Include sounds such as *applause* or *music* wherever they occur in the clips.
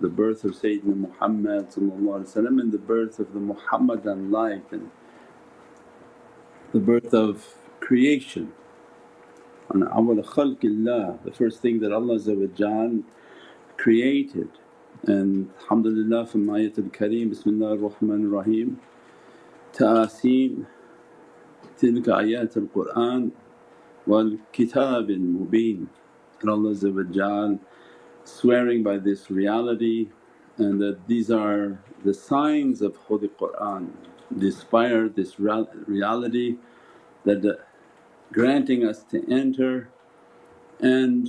the birth of Sayyidina Muhammad and the birth of the Muhammadan life and the birth of creation. On awwal khalqillah, the first thing that Allah created. And alhamdulillah from Ayatul Kareem, Bismillah ar-Rahman Rahmanir Rahim, Ta'aseen, tilka ayatul Qur'an wal kitabil mubeen. And Allah swearing by this reality and that these are the signs of Holy Qur'an, inspire this reality that granting us to enter and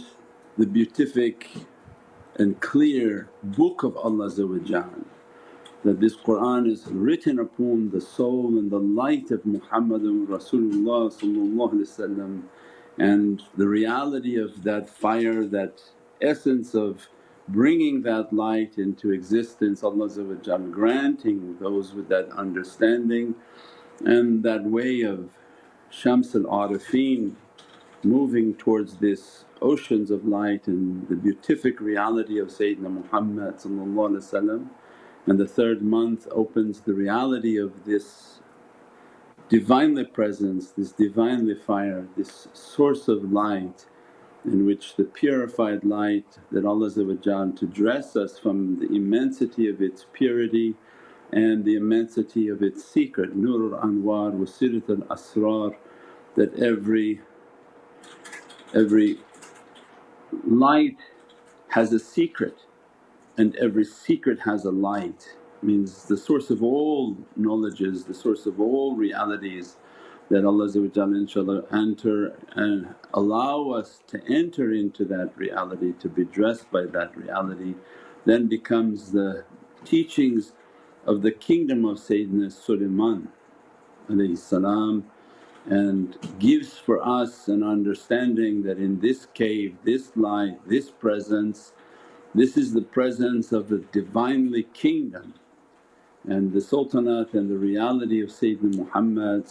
the beatific and clear book of Allah that this Qur'an is written upon the soul and the light of Muhammadun Rasulullah and the reality of that fire, that essence of bringing that light into existence Allah granting those with that understanding and that way of Shams al-Arifin moving towards this oceans of light and the beatific reality of Sayyidina Muhammad and the third month opens the reality of this Divinely Presence, this Divinely Fire, this source of light in which the purified light that Allah to dress us from the immensity of its purity and the immensity of its secret, Nurul Anwar wa Sirat al Asrar that every, every light has a secret and every secret has a light. Means the source of all knowledges, the source of all realities that Allah inshaAllah enter and allow us to enter into that reality, to be dressed by that reality then becomes the teachings of the kingdom of Sayyidina Sulaiman and gives for us an understanding that in this cave, this light, this presence, this is the presence of the Divinely Kingdom and the sultanate and the reality of Sayyidina Muhammad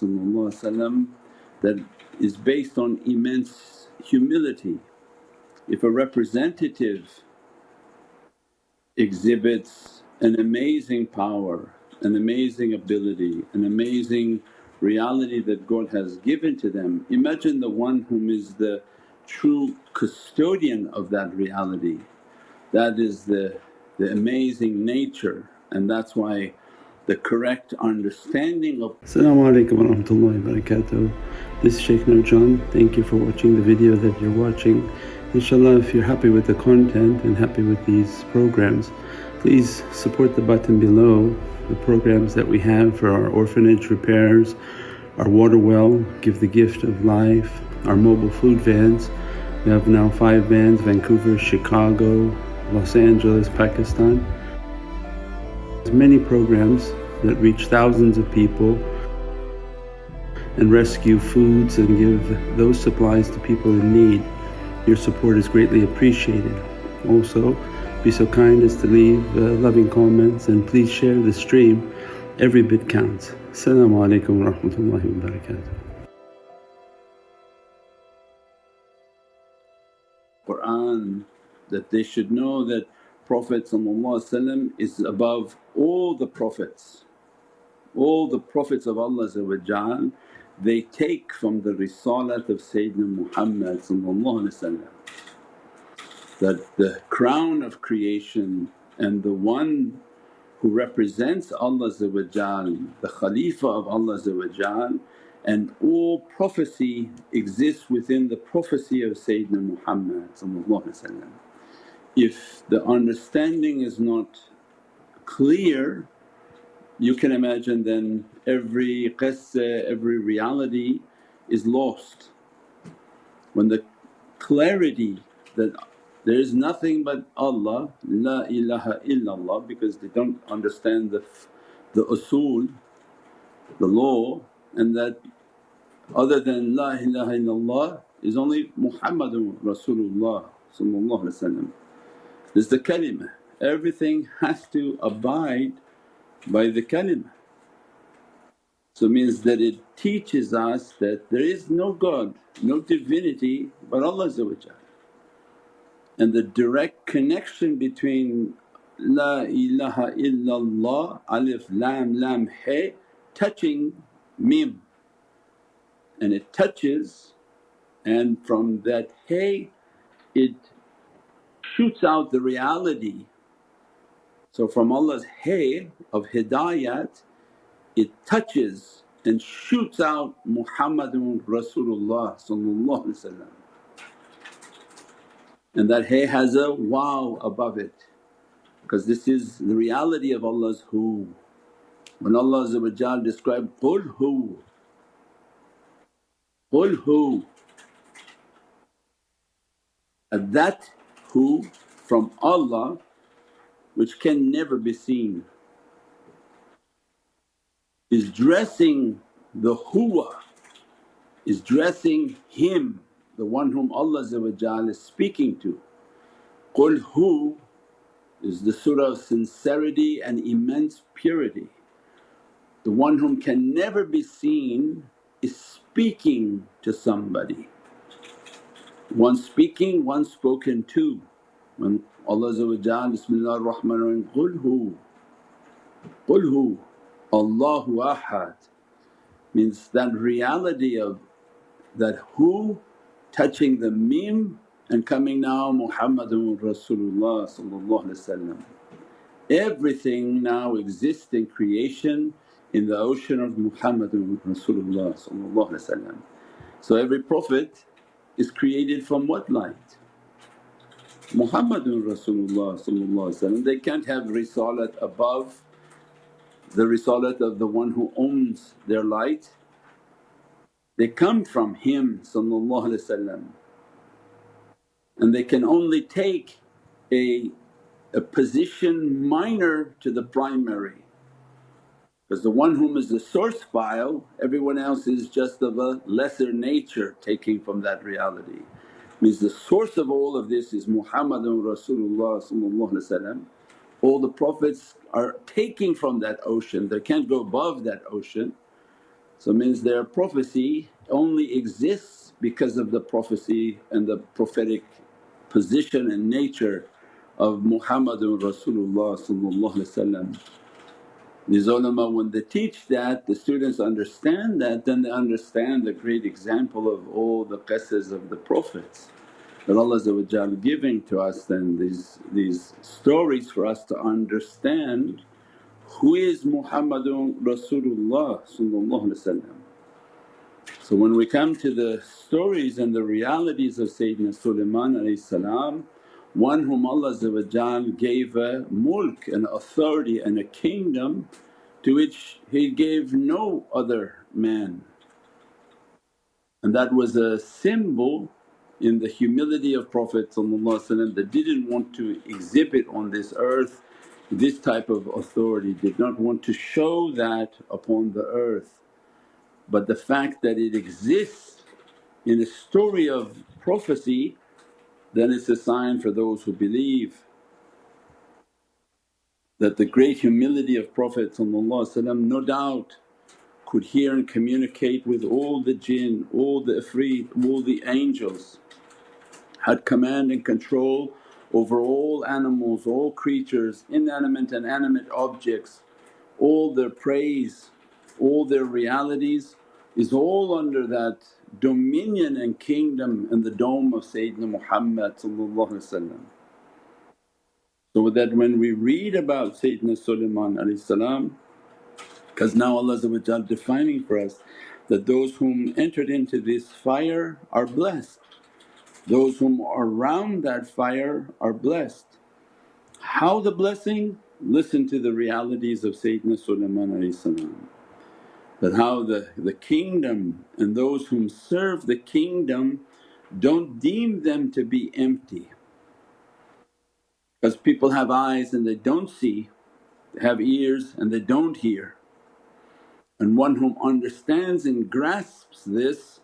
that is based on immense humility. If a representative exhibits an amazing power, an amazing ability, an amazing reality that God has given to them. Imagine the one whom is the true custodian of that reality. That is the, the amazing nature and that's why the correct understanding of Assalamu alaikum wa rahmatullahi wa barakatuh. This is Shaykh Nurjan. Thank you for watching the video that you're watching. Inshallah if you're happy with the content and happy with these programs please support the button below the programs that we have for our orphanage repairs, our water well, Give the Gift of Life, our mobile food vans. We have now five vans Vancouver, Chicago, Los Angeles, Pakistan. There's many programs that reach thousands of people and rescue foods and give those supplies to people in need. Your support is greatly appreciated. Also be so kind as to leave uh, loving comments and please share the stream, every bit counts. Assalamu alaikum wa rahmatullahi wa barakatuh. Qur'an that they should know that Prophet is above all the Prophets. All the Prophets of Allah they take from the risalat of Sayyidina Muhammad that the crown of creation and the one who represents Allah the Khalifa of Allah and all prophecy exists within the prophecy of Sayyidina Muhammad If the understanding is not clear you can imagine then every qissa, every reality is lost. When the clarity that there is nothing but Allah, La ilaha illallah because they don't understand the, the usul, the law and that other than La ilaha illallah is only Muhammadun Rasulullah There's the kalimah, everything has to abide by the kalimah. So means that it teaches us that there is no God, no divinity but Allah and the direct connection between La ilaha illallah alif lam lam he touching mim and it touches and from that hay it shoots out the reality. So from Allah's hay of hidayat it touches and shoots out Muhammadun Rasulullah and that hay has a wow above it because this is the reality of Allah's who. When Allah described, Qul hu, Qul hu, that who from Allah which can never be seen is dressing the huwa, is dressing him, the one whom Allah is speaking to. Qul hu is the surah of sincerity and immense purity. The one whom can never be seen is speaking to somebody. One speaking, one spoken to. When Allah Bismillahir Rahmanir Rahim, Qul hu, Qul hu, Allahu Ahad means that reality of that who touching the mim and coming now Muhammadun Rasulullah Everything now exists in creation in the ocean of Muhammadun Rasulullah So every Prophet is created from what light? Muhammadun Rasulullah they can't have risalat above the risalat of the one who owns their light. They come from him and they can only take a, a position minor to the primary because the one whom is the source file everyone else is just of a lesser nature taking from that reality. Means the source of all of this is Muhammadun Rasulullah all the Prophets are taking from that ocean, they can't go above that ocean. So means their prophecy only exists because of the prophecy and the prophetic position and nature of Muhammadun Rasulullah These ulama when they teach that the students understand that then they understand the great example of all the qissas of the Prophets that Allah giving to us then these, these stories for us to understand who is Muhammadun Rasulullah So when we come to the stories and the realities of Sayyidina Sulaiman one whom Allah gave a mulk, an authority and a kingdom to which He gave no other man and that was a symbol in the humility of Prophet that didn't want to exhibit on this earth this type of authority, did not want to show that upon the earth. But the fact that it exists in a story of prophecy then it's a sign for those who believe that the great humility of Prophet no doubt could hear and communicate with all the jinn, all the ifrit, all the angels had command and control over all animals, all creatures, inanimate and animate objects, all their praise, all their realities is all under that dominion and kingdom and the dome of Sayyidina Muhammad So that when we read about Sayyidina Sulaiman because now Allah defining for us that those whom entered into this fire are blessed those whom are around that fire are blessed. How the blessing? Listen to the realities of Sayyidina Sulaiman that how the, the kingdom and those whom serve the kingdom don't deem them to be empty. Because people have eyes and they don't see, they have ears and they don't hear. And one whom understands and grasps this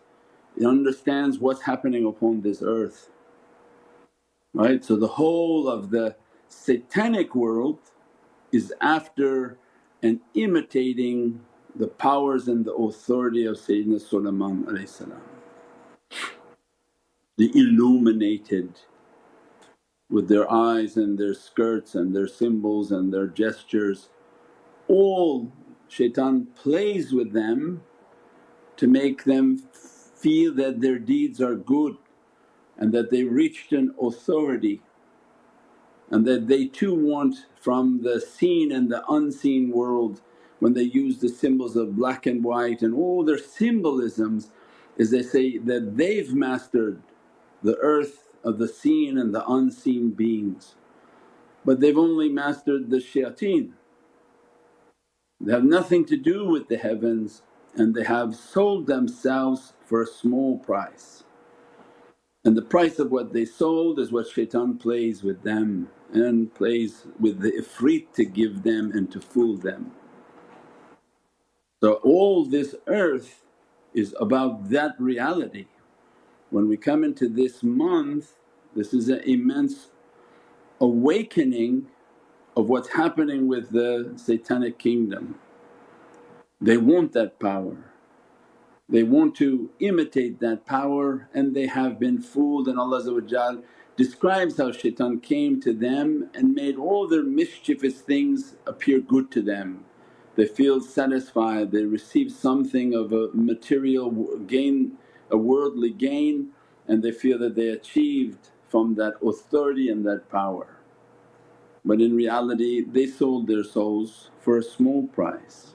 he understands what's happening upon this earth. Right? So the whole of the satanic world is after and imitating the powers and the authority of Sayyidina Sulaiman the Illuminati with their eyes and their skirts and their symbols and their gestures. All shaitan plays with them to make them feel that their deeds are good and that they reached an authority and that they too want from the seen and the unseen world when they use the symbols of black and white and all their symbolisms is they say that they've mastered the earth of the seen and the unseen beings but they've only mastered the shayateen. They have nothing to do with the heavens and they have sold themselves for a small price. And the price of what they sold is what shaitan plays with them and plays with the ifrit to give them and to fool them. So all this earth is about that reality. When we come into this month this is an immense awakening of what's happening with the satanic kingdom. They want that power, they want to imitate that power and they have been fooled and Allah describes how shaitan came to them and made all their mischievous things appear good to them. They feel satisfied, they receive something of a material gain, a worldly gain and they feel that they achieved from that authority and that power. But in reality they sold their souls for a small price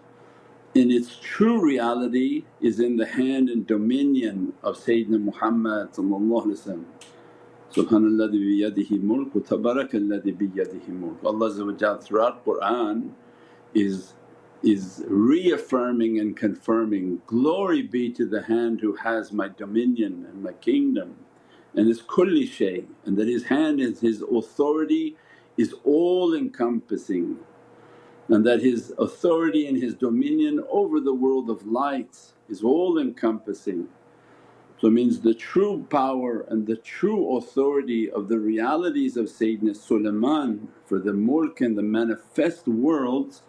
and its true reality is in the hand and dominion of Sayyidina Muhammad Subhanalladhi biyadihi mulk wa tabarakalladhi biyadihi mulk. Allah throughout Qur'an is is reaffirming and confirming, glory be to the hand who has my dominion and my kingdom and is kulli shay and that his hand is his authority is all encompassing and that his authority and his dominion over the world of lights is all encompassing. So it means the true power and the true authority of the realities of Sayyidina Sulaiman for the mulk and the manifest worlds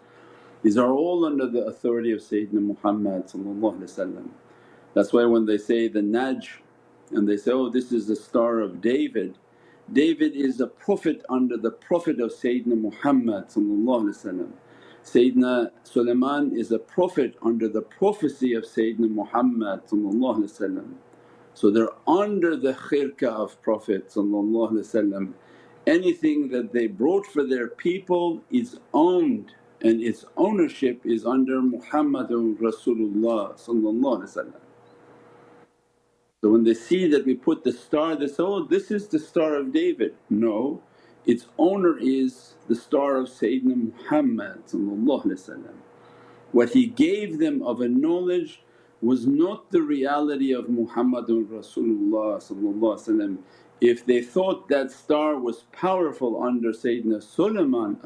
these are all under the authority of Sayyidina Muhammad That's why when they say the Najm and they say, oh this is the star of David David is a prophet under the prophet of Sayyidina Muhammad Sayyidina Sulaiman is a prophet under the prophecy of Sayyidina Muhammad so they're under the khirka of Prophet Anything that they brought for their people is owned and its ownership is under Muhammadun Rasulullah so when they see that we put the star they say, oh this is the star of David. No, its owner is the star of Sayyidina Muhammad What he gave them of a knowledge was not the reality of Muhammadun Rasulullah If they thought that star was powerful under Sayyidina Sulaiman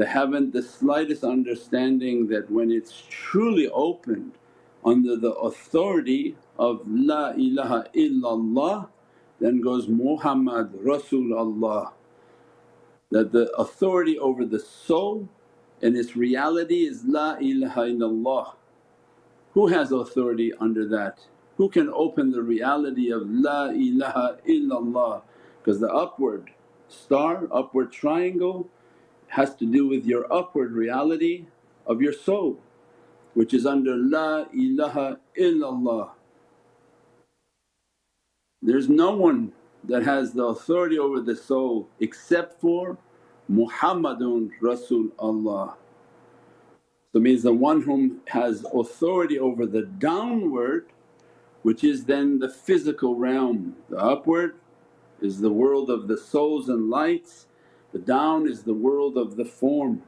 they haven't the slightest understanding that when it's truly opened under the authority of La ilaha illallah then goes Muhammad Rasulullah that the authority over the soul and its reality is La ilaha illallah. Who has authority under that? Who can open the reality of La ilaha illallah? Because the upward star, upward triangle has to do with your upward reality of your soul which is under La ilaha illallah. There's no one that has the authority over the soul except for Muhammadun Rasul Allah. So means the one whom has authority over the downward which is then the physical realm. The upward is the world of the souls and lights, the down is the world of the form.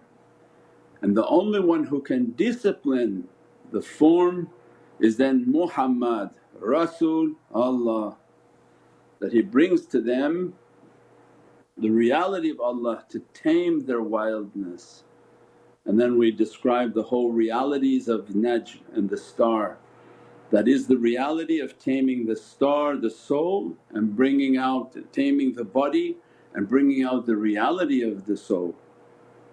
And the only one who can discipline the form is then Muhammad Rasul Allah that he brings to them the reality of Allah to tame their wildness. And then we describe the whole realities of Najm and the star. That is the reality of taming the star, the soul and bringing out, taming the body and bringing out the reality of the soul.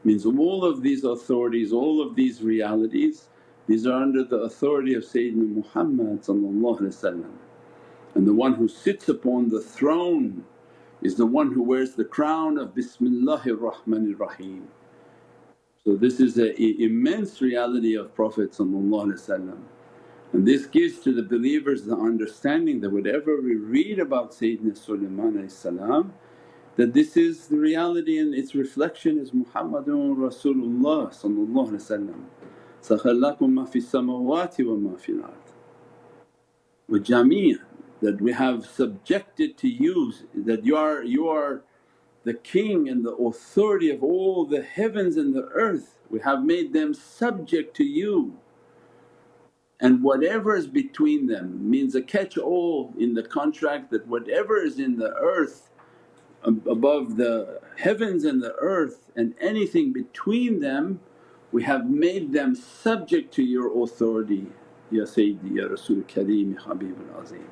Means all of these authorities, all of these realities these are under the authority of Sayyidina Muhammad and the one who sits upon the throne is the one who wears the crown of Bismillahir Rahmanir Rahim. So this is an immense reality of Prophet and this gives to the believers the understanding that whatever we read about Sayyidina Sulaiman that this is the reality and its reflection is Muhammadun Rasulullah Sakhalakum ma fi samawati wa ma fil wa jamia that we have subjected to you that you are you are the king and the authority of all the heavens and the earth. We have made them subject to you. And whatever is between them means a catch all in the contract that whatever is in the earth above the heavens and the earth and anything between them we have made them subject to your authority Ya Sayyidi Ya Rasul Kareem Ya Habibul Azim.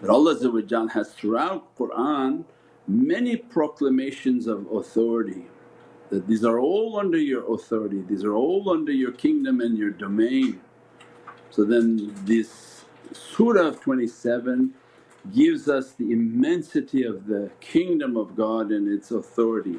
That Allah has throughout Qur'an many proclamations of authority that these are all under your authority, these are all under your kingdom and your domain. So then this surah of 27 gives us the immensity of the kingdom of God and its authority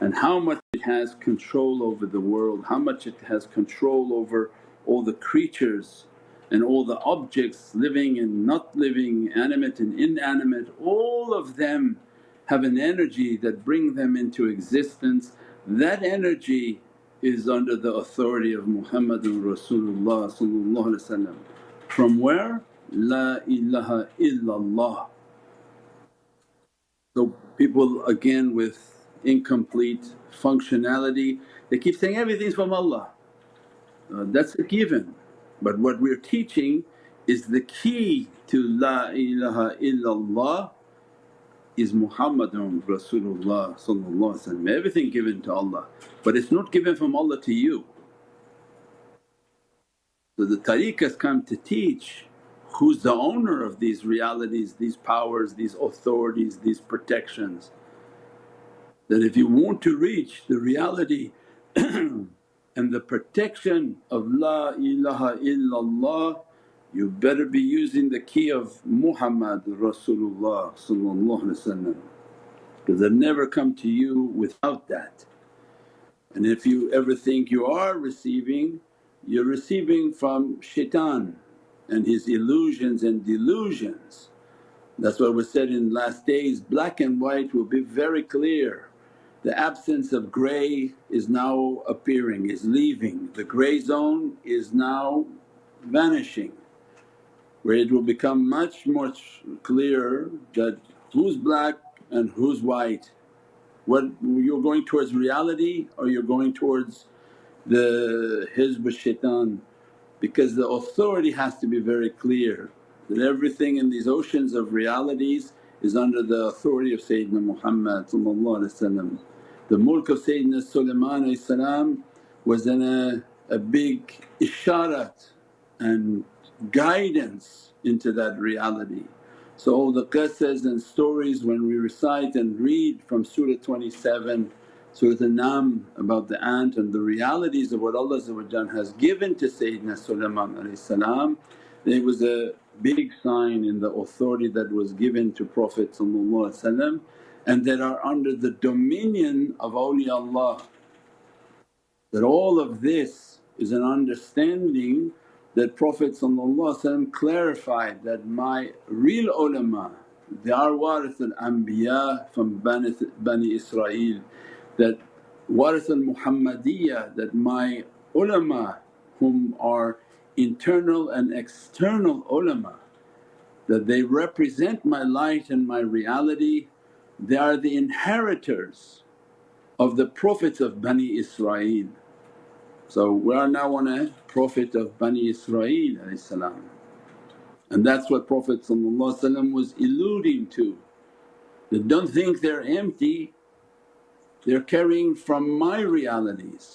and how much it has control over the world, how much it has control over all the creatures and all the objects living and not living, animate and inanimate, all of them have an energy that bring them into existence. That energy is under the authority of Muhammadun Rasulullah from where? La ilaha illallah. So people again with incomplete functionality they keep saying everything's from Allah. Uh, that's a given but what we're teaching is the key to La ilaha illallah is Muhammadun Rasulullah everything given to Allah but it's not given from Allah to you. So the tariqahs come to teach who's the owner of these realities, these powers, these authorities, these protections. That if you want to reach the reality *clears throat* and the protection of La ilaha illallah you better be using the key of Muhammad Rasulullah because they never come to you without that. And if you ever think you are receiving, you're receiving from shaitan and his illusions and delusions. That's what was said in last days, black and white will be very clear. The absence of grey is now appearing, is leaving. The grey zone is now vanishing where it will become much much clearer that who's black and who's white. What you're going towards reality or you're going towards the hizb shaitan because the authority has to be very clear that everything in these oceans of realities is under the authority of Sayyidina Muhammad The mulk of Sayyidina Sulaiman was in a, a big isharat and guidance into that reality. So all the qissas and stories when we recite and read from Surah 27, Surah An-Naml about the ant and the realities of what Allah has given to Sayyidina Sulaiman it was a big sign in the authority that was given to Prophet and that are under the dominion of awliyaullah. That all of this is an understanding that Prophet clarified that my real ulama they are al-anbiya from Bani Israel that warith al-Muhammadiyya that my ulama whom are internal and external ulama that they represent my light and my reality they are the inheritors of the Prophets of Bani Israel. So we are now on a Prophet of Bani Israel and that's what Prophet was alluding to. That don't think they're empty, they're carrying from my realities.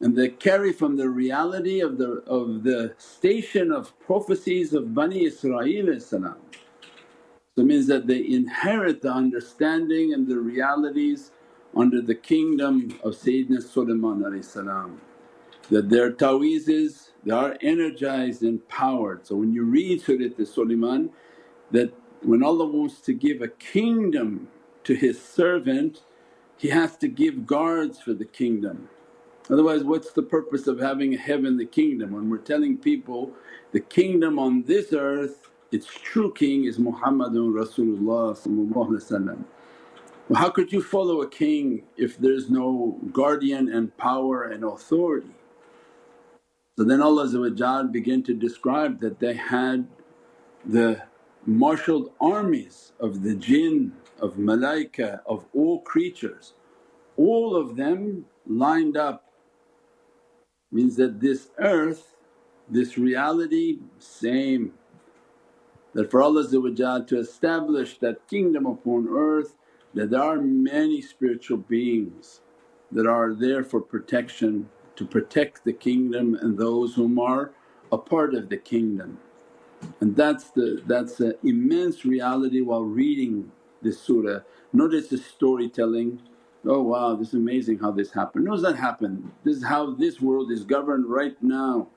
And they carry from the reality of the, of the station of prophecies of Bani Israel So it means that they inherit the understanding and the realities under the kingdom of Sayyidina Sulaiman that their ta'weezes they are energized and powered. So when you read Surat Sulaiman that When Allah wants to give a kingdom to His servant, He has to give guards for the kingdom. Otherwise what's the purpose of having a heavenly kingdom when we're telling people the kingdom on this earth its true king is Muhammadun Rasulullah Well how could you follow a king if there's no guardian and power and authority? So then Allah began to describe that they had the marshalled armies of the jinn, of malaika, of all creatures, all of them lined up means that this earth, this reality same. That for Allah to establish that kingdom upon earth that there are many spiritual beings that are there for protection to protect the kingdom and those whom are a part of the kingdom. And that's the that's an immense reality while reading this surah. Notice the storytelling, oh wow this is amazing how this happened. No, that happen? This is how this world is governed right now.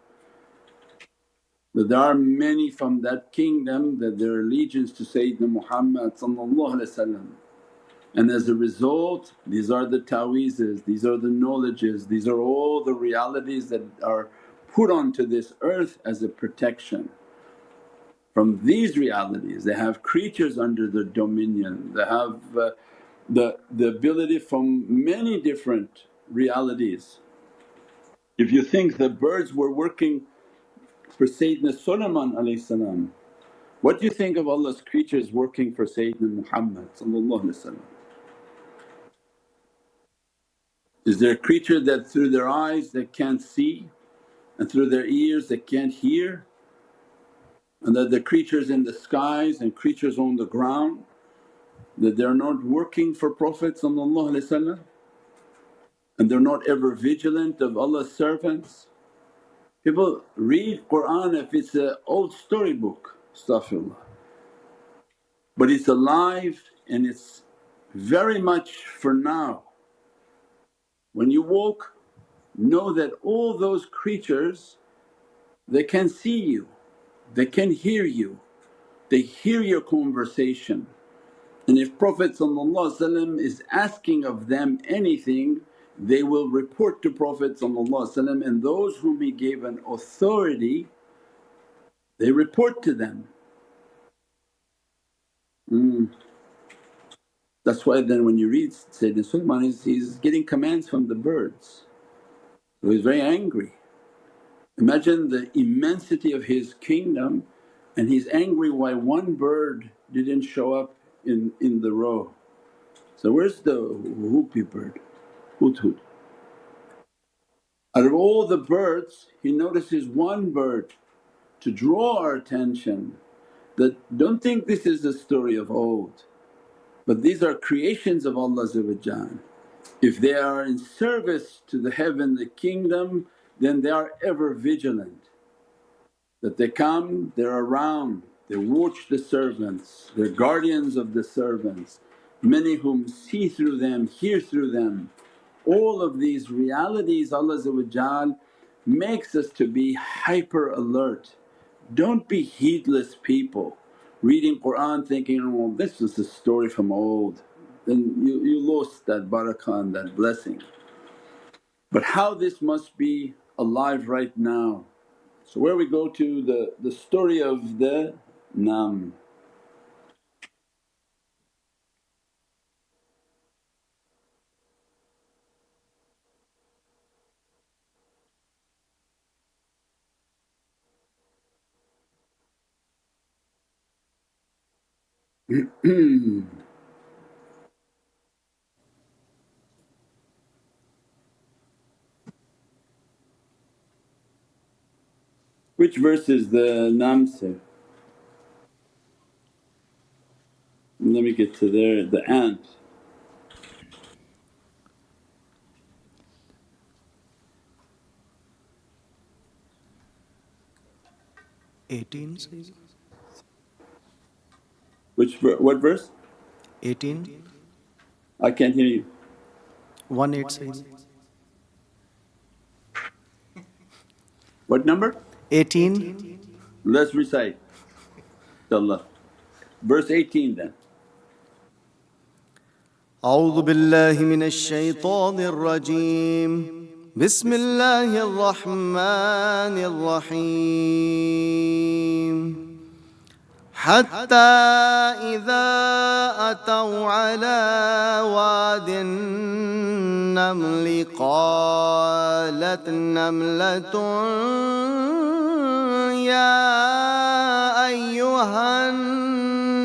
That there are many from that kingdom that their allegiance to Sayyidina Muhammad and as a result these are the ta'weezes, these are the knowledges, these are all the realities that are put onto this earth as a protection. From these realities. They have creatures under their dominion, they have uh, the, the ability from many different realities. If you think the birds were working for Sayyidina Sulaiman what do you think of Allah's creatures working for Sayyidina Muhammad Is there a creature that through their eyes they can't see and through their ears they can't hear and that the creatures in the skies and creatures on the ground that they're not working for Prophet and they're not ever vigilant of Allah's servants. People read Qur'an if it's an old storybook, astaghfirullah, but it's alive and it's very much for now. When you walk know that all those creatures they can see you, they can hear you, they hear your conversation and if Prophet is asking of them anything they will report to Prophet and those whom he gave an authority they report to them. Mm. That's why then when you read Sayyidina Sulaiman he's, he's getting commands from the birds so he's very angry. Imagine the immensity of his kingdom and he's angry why one bird didn't show up in, in the row. So where's the hoopoe bird? Hudhud. Out of all the birds he notices one bird to draw our attention that don't think this is a story of old but these are creations of Allah If they are in service to the heavenly kingdom then they are ever vigilant that they come, they're around, they watch the servants, they're guardians of the servants, many whom see through them, hear through them. All of these realities Allah makes us to be hyper alert. Don't be heedless people reading Qur'an thinking, oh this is a story from old, then you, you lost that barakah and that blessing. But how this must be alive right now so where we go to the, the story of the Naml. *clears throat* Hmm. Which verse is the Naml say? Let me get to there, the ant. Eighteen says. Which what verse? Eighteen. I can't hear you. One eight says. What number? Eighteen. Let's recite inshaAllah. Verse 18 then. أعوذ بالله من الشيطان الرجيم بسم الله الرحمن الرحيم حتى إذا أتوا على واد النمل قالت نملة يا أيها النمل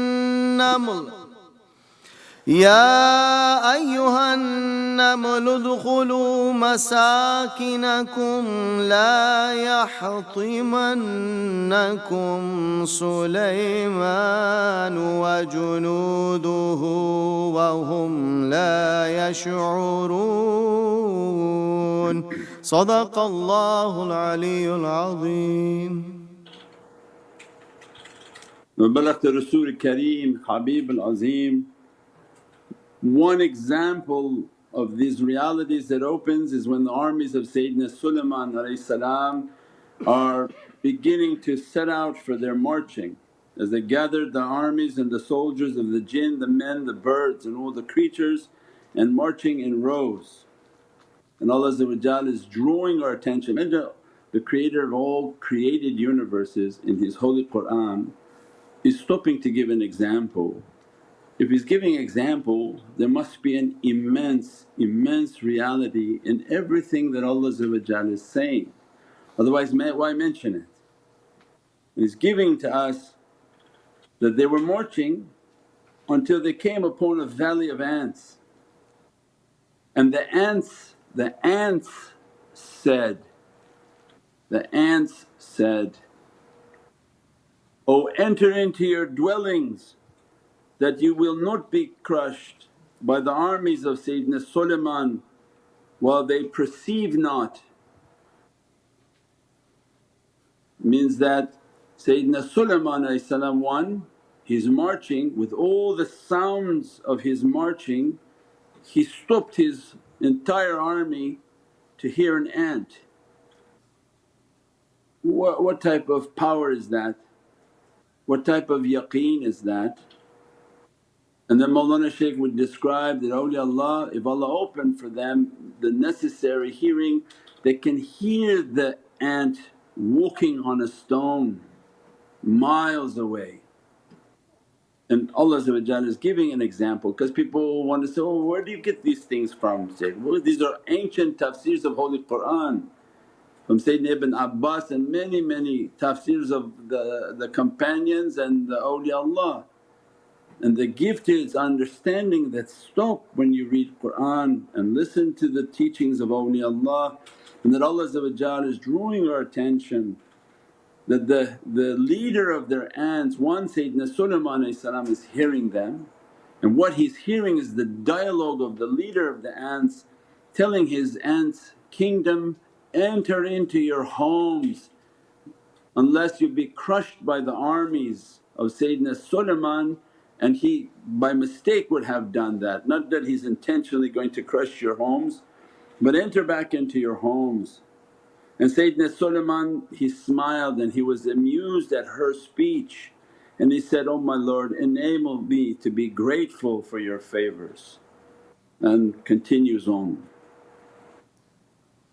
يا أيها النمل ادخلوا مساكنكم لا يحطمنكم سليمان وجنوده وهم لا يشعرون. صدق الله العلي العظيم. وبلغت الرسول الكريم حبيب العظيم One example of these realities that opens is when the armies of Sayyidina Sulaiman are beginning to set out for their marching. As they gathered the armies and the soldiers of the jinn, the men, the birds and all the creatures and marching in rows. And Allah is drawing our attention. The creator of all created universes in His holy Qur'an is stopping to give an example if he's giving example there must be an immense, immense reality in everything that Allah is saying, otherwise why mention it? And he's giving to us that they were marching until they came upon a valley of ants and the ants, the ants said, the ants said, O enter into your dwellings that you will not be crushed by the armies of Sayyidina Sulaiman while they perceive not. Means that Sayyidina Sulaiman one, he's marching with all the sounds of his marching, he stopped his entire army to hear an ant. What, what type of power is that? What type of yaqeen is that? And then Mawlana Shaykh would describe that awliyaullah if Allah opened for them the necessary hearing they can hear the ant walking on a stone miles away. And Allah is giving an example because people want to say, oh where do you get these things from Shaykh? Well these are ancient tafsirs of Holy Qur'an from Sayyidina Ibn Abbas and many many tafsirs of the, the companions and the awliyaullah. And the gift is understanding that stop when you read Qur'an and listen to the teachings of awliyaullah and that Allah is drawing our attention that the, the leader of their ants, one Sayyidina Sulaiman is hearing them. And what he's hearing is the dialogue of the leader of the ants telling his ants, kingdom enter into your homes unless you be crushed by the armies of Sayyidina Sulaiman and he by mistake would have done that, not that he's intentionally going to crush your homes but enter back into your homes. And Sayyidina Sulaiman he smiled and he was amused at her speech and he said, Oh my Lord enable me to be grateful for your favours and continues on.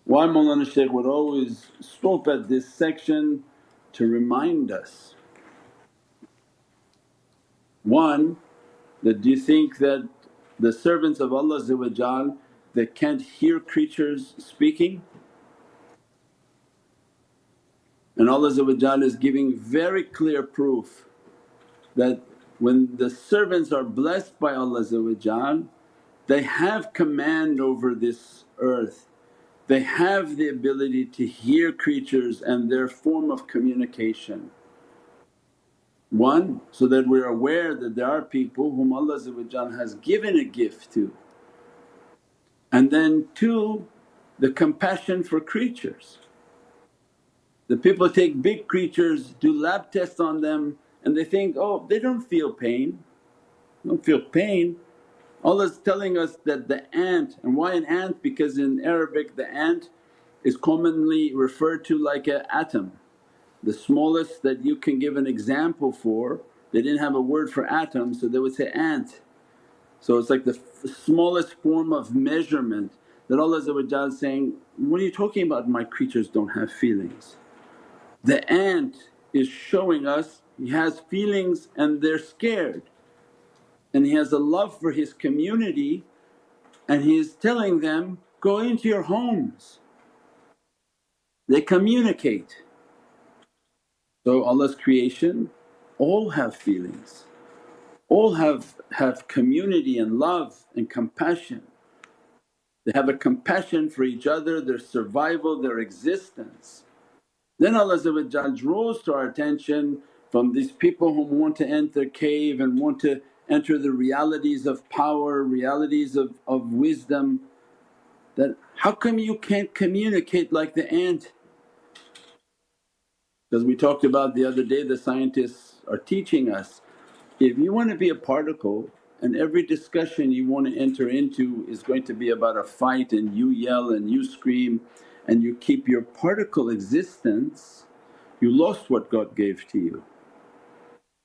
Why Mawlana Shaykh would always stop at this section to remind us one, that do you think that the servants of Allah that can't hear creatures speaking? And Allah is giving very clear proof that when the servants are blessed by Allah they have command over this earth, they have the ability to hear creatures and their form of communication. One, so that we're aware that there are people whom Allah has given a gift to. And then two, the compassion for creatures. The people take big creatures, do lab tests on them and they think, oh they don't feel pain, don't feel pain. Allah's telling us that the ant and why an ant? Because in Arabic the ant is commonly referred to like an atom the smallest that you can give an example for they didn't have a word for atom so they would say ant. So it's like the smallest form of measurement that Allah is saying, what are you talking about my creatures don't have feelings? The ant is showing us he has feelings and they're scared and he has a love for his community and he is telling them, go into your homes. They communicate. So Allah's creation all have feelings, all have, have community and love and compassion. They have a compassion for each other, their survival, their existence. Then Allah draws to our attention from these people who want to enter cave and want to enter the realities of power, realities of, of wisdom that how come you can't communicate like the ant? Because we talked about the other day the scientists are teaching us if you want to be a particle and every discussion you want to enter into is going to be about a fight and you yell and you scream and you keep your particle existence, you lost what God gave to you.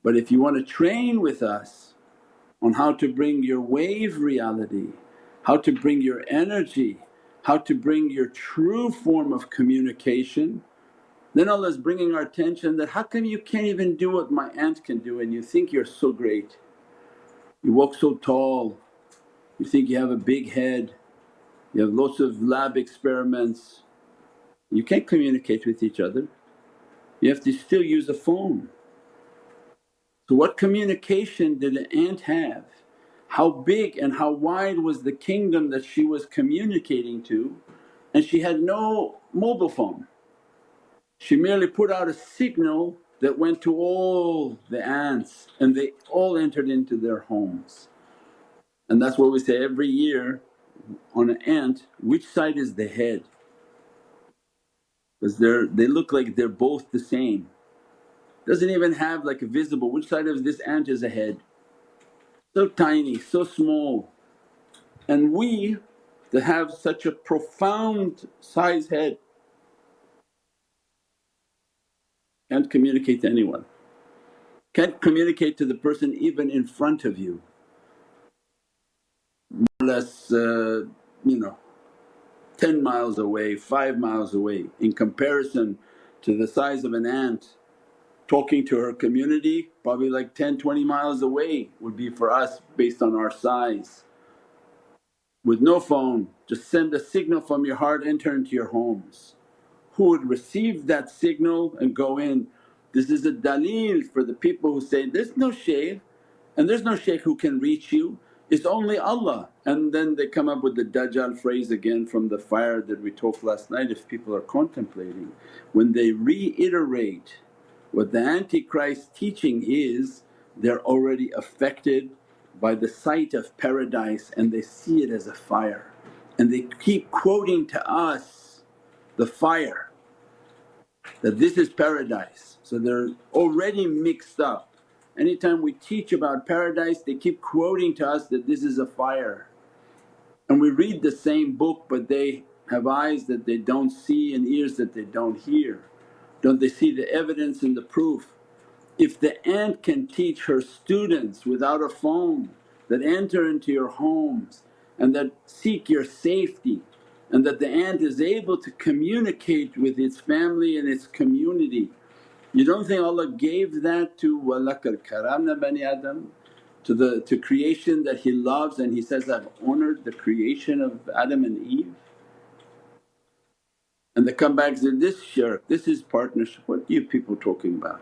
But if you want to train with us on how to bring your wave reality, how to bring your energy, how to bring your true form of communication, then Allah is bringing our attention that, how come you can't even do what my ant can do and you think you're so great? You walk so tall, you think you have a big head, you have lots of lab experiments, you can't communicate with each other. You have to still use a phone. So what communication did the ant have? How big and how wide was the kingdom that she was communicating to and she had no mobile phone. She merely put out a signal that went to all the ants and they all entered into their homes. And that's what we say every year on an ant, which side is the head? Because they're they look like they're both the same. Doesn't even have like a visible, which side of this ant is a head? So tiny, so small. And we that have such a profound size head can't communicate to anyone, can't communicate to the person even in front of you. More or less uh, you know 10 miles away, 5 miles away in comparison to the size of an ant talking to her community probably like 10, 20 miles away would be for us based on our size. With no phone just send a signal from your heart enter into your homes who would receive that signal and go in. This is a dalil for the people who say, there's no shaykh and there's no shaykh who can reach you, it's only Allah. And then they come up with the Dajjal phrase again from the fire that we talked last night if people are contemplating. When they reiterate what the Antichrist teaching is, they're already affected by the sight of paradise and they see it as a fire and they keep quoting to us the fire that this is paradise. So they're already mixed up. Anytime we teach about paradise they keep quoting to us that this is a fire. And we read the same book but they have eyes that they don't see and ears that they don't hear. Don't they see the evidence and the proof? If the ant can teach her students without a phone that enter into your homes and that seek your safety and that the ant is able to communicate with its family and its community. You don't think Allah gave that to walakal karamna bani Adam to the to creation that He loves and He says, I've honored the creation of Adam and Eve? And they come back and say, this shirk, this is partnership, what are you people talking about?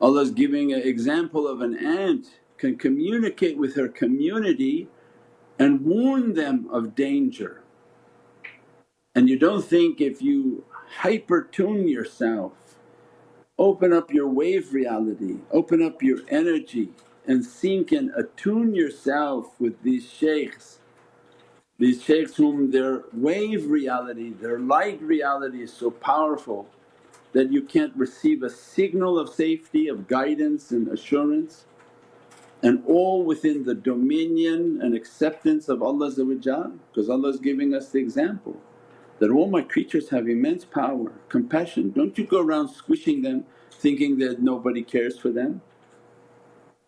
Allah's giving an example of an ant can communicate with her community and warn them of danger and you don't think if you hyper tune yourself, open up your wave reality, open up your energy and sink and attune yourself with these shaykhs. These shaykhs whom their wave reality, their light reality is so powerful that you can't receive a signal of safety, of guidance and assurance and all within the dominion and acceptance of Allah because Allah is giving us the example that all my creatures have immense power, compassion. Don't you go around squishing them thinking that nobody cares for them.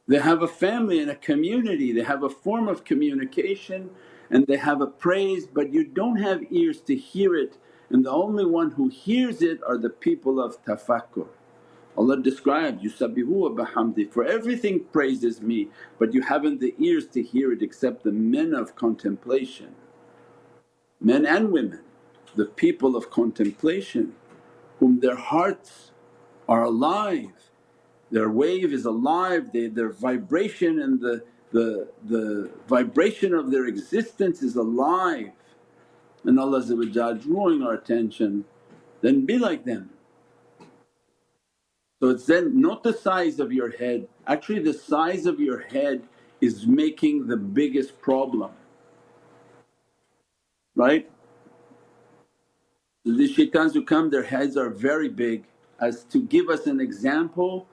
They have a family and a community, they have a form of communication and they have a praise but you don't have ears to hear it and the only one who hears it are the people of tafakkur. Allah described, Yusabbihu bihamdi, for everything praises me but you haven't the ears to hear it except the men of contemplation, men and women, the people of contemplation whom their hearts are alive their wave is alive, they, their vibration and the, the, the vibration of their existence is alive and Allah drawing our attention, then be like them. So it's then not the size of your head, actually the size of your head is making the biggest problem, right? The shaitans who come their heads are very big as to give us an example,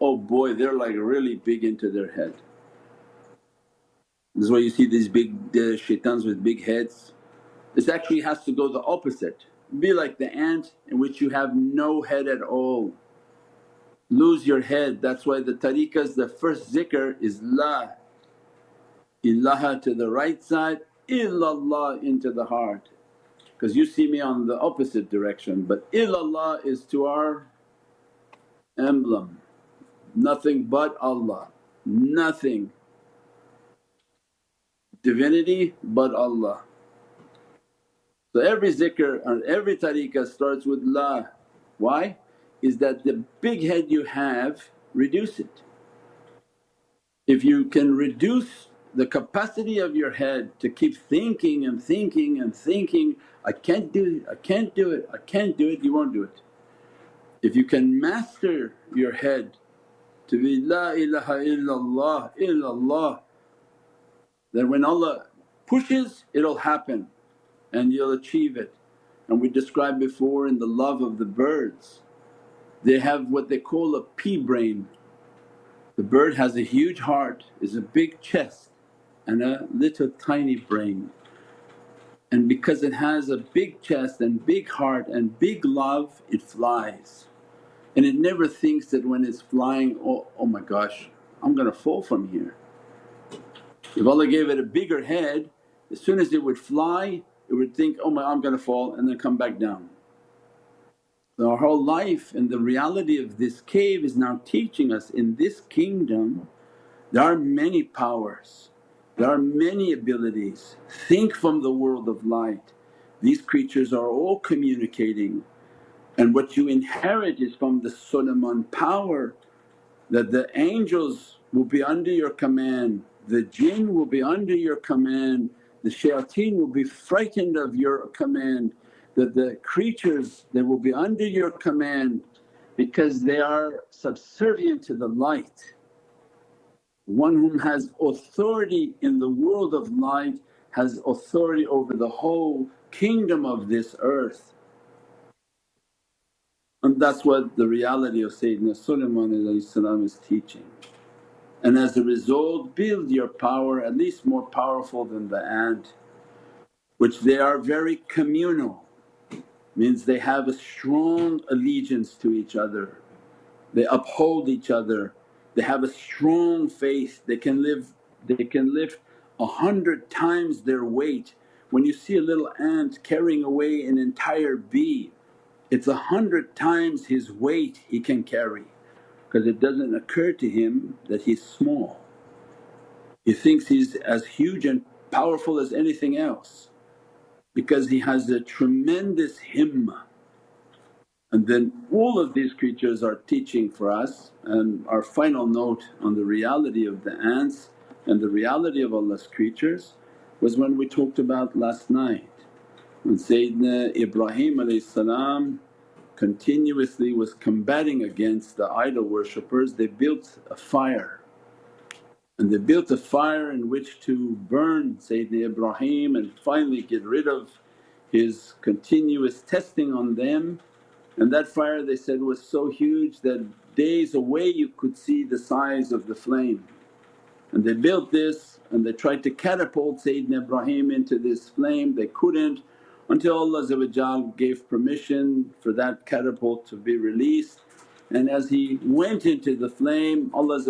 oh boy they're like really big into their head. This is why you see these big shaitans with big heads. This actually has to go the opposite, be like the ant in which you have no head at all. Lose your head, that's why the tariqahs the first zikr is La ilaha to the right side, illallah into the heart. Because you see me on the opposite direction but illallah is to our emblem, nothing but Allah, nothing divinity but Allah. So every zikr and every tariqah starts with La. Why? Is that the big head you have, reduce it. If you can reduce the capacity of your head to keep thinking and thinking and thinking, I can't do it, I can't do it, I can't do it, you won't do it. If you can master your head to be, La ilaha illallah, illallah, then when Allah pushes it'll happen and you'll achieve it. And we described before in the love of the birds, they have what they call a pea brain. The bird has a huge heart, is a big chest and a little tiny brain. And because it has a big chest and big heart and big love, it flies. And it never thinks that when it's flying, oh, oh my gosh, I'm gonna fall from here. If Allah gave it a bigger head, as soon as it would fly, it would think, oh my I'm gonna fall and then come back down. So our whole life and the reality of this cave is now teaching us in this kingdom there are many powers, there are many abilities. Think from the world of light. These creatures are all communicating and what you inherit is from the Sulaiman power that the angels will be under your command, the jinn will be under your command, the shayateen will be frightened of your command, that the creatures they will be under your command because they are subservient to the light. One whom has authority in the world of light has authority over the whole kingdom of this earth. And that's what the reality of Sayyidina Sulaiman is teaching. And as a result build your power at least more powerful than the ant which they are very communal means they have a strong allegiance to each other, they uphold each other, they have a strong faith, they can live they can lift a hundred times their weight. When you see a little ant carrying away an entire bee, it's a hundred times his weight he can carry because it doesn't occur to him that he's small. He thinks he's as huge and powerful as anything else because he has a tremendous himmah. And then all of these creatures are teaching for us and our final note on the reality of the ants and the reality of Allah's creatures was when we talked about last night when Sayyidina Ibrahim continuously was combating against the idol worshippers they built a fire and they built a fire in which to burn Sayyidina Ibrahim and finally get rid of his continuous testing on them. And that fire they said was so huge that days away you could see the size of the flame. And they built this and they tried to catapult Sayyidina Ibrahim into this flame, they couldn't until Allah gave permission for that catapult to be released. And as he went into the flame Allah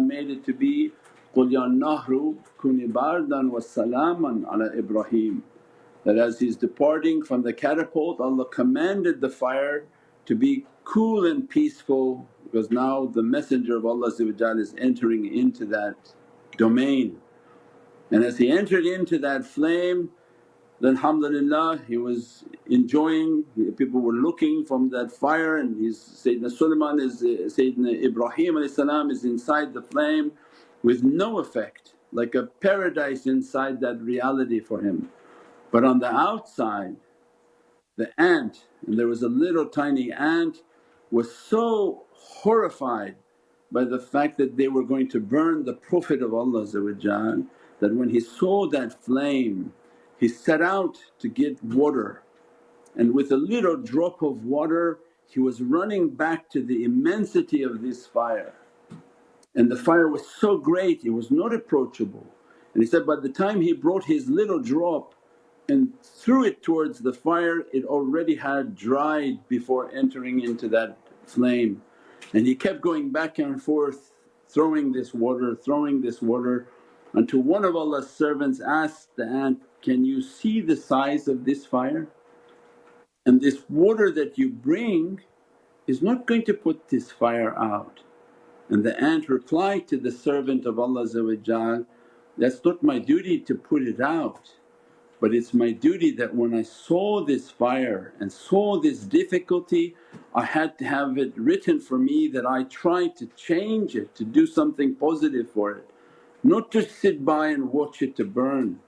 made it to be, قُل nahru kuni bardan wa salaman ala Ibrahim. That as he's departing from the catapult Allah commanded the fire to be cool and peaceful because now the messenger of Allah is entering into that domain. And as he entered into that flame then alhamdulillah he was enjoying, people were looking from that fire and his Sayyidina Sulaiman is uh, Sayyidina Ibrahim is inside the flame with no effect like a paradise inside that reality for him. But on the outside the ant and there was a little tiny ant was so horrified by the fact that they were going to burn the Prophet of Allah that when he saw that flame he set out to get water and with a little drop of water he was running back to the immensity of this fire and the fire was so great it was not approachable. And he said by the time he brought his little drop and threw it towards the fire it already had dried before entering into that flame. And he kept going back and forth throwing this water, throwing this water until one of Allah's servants asked the ant, can you see the size of this fire? And this water that you bring is not going to put this fire out. And the ant replied to the servant of Allah that's not my duty to put it out but it's my duty that when I saw this fire and saw this difficulty I had to have it written for me that I tried to change it to do something positive for it, not to sit by and watch it to burn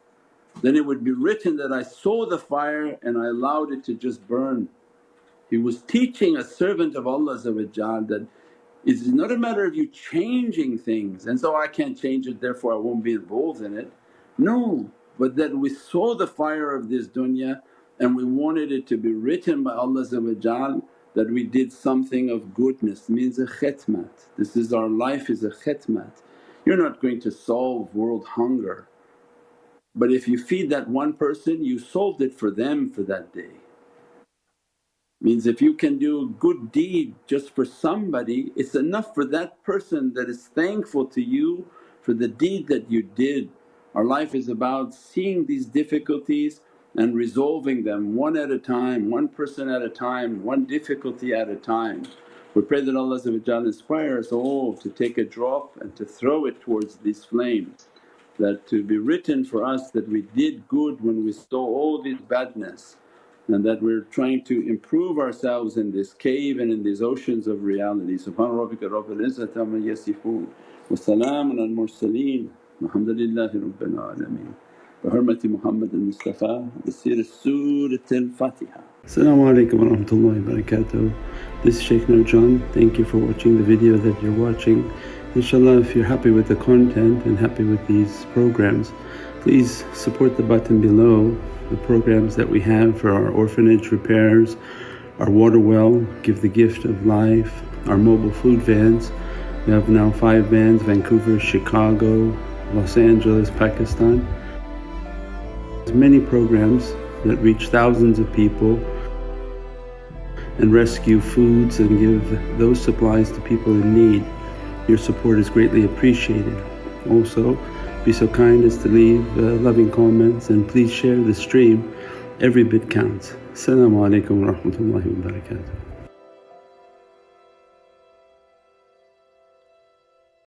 then it would be written that I saw the fire and I allowed it to just burn. He was teaching a servant of Allah that it's not a matter of you changing things and so I can't change it therefore I won't be involved in it. No, but that we saw the fire of this dunya and we wanted it to be written by Allah that we did something of goodness means a khetmat. This is our life is a khetmat. You're not going to solve world hunger but if you feed that one person you solved it for them for that day. Means if you can do a good deed just for somebody it's enough for that person that is thankful to you for the deed that you did. Our life is about seeing these difficulties and resolving them one at a time, one person at a time, one difficulty at a time. We pray that Allah inspire us all to take a drop and to throw it towards these flames that to be written for us that we did good when we saw all this badness and that we're trying to improve ourselves in this cave and in these oceans of reality. Subhana rabbika rabbil izzati amma yasifoon wa salaamun al mursaleen walhamdulillahi rabbil alameen. Mustafa bi siri Surat al Fatiha. As-salamu wa rahmatullahi wa. This is Shaykh Nurjan. Thank you for watching the video that you're watching. Inshallah if you're happy with the content and happy with these programs please support the button below the programs that we have for our orphanage repairs, our water well, Give the Gift of Life, our mobile food vans. We have now five vans Vancouver, Chicago, Los Angeles, Pakistan. There's many programs that reach thousands of people and rescue foods and give those supplies to people in need. Your support is greatly appreciated. Also, be so kind as to leave uh, loving comments and please share the stream. Every bit counts. Assalamu alaikum wa rahmatullahi wa barakatuh.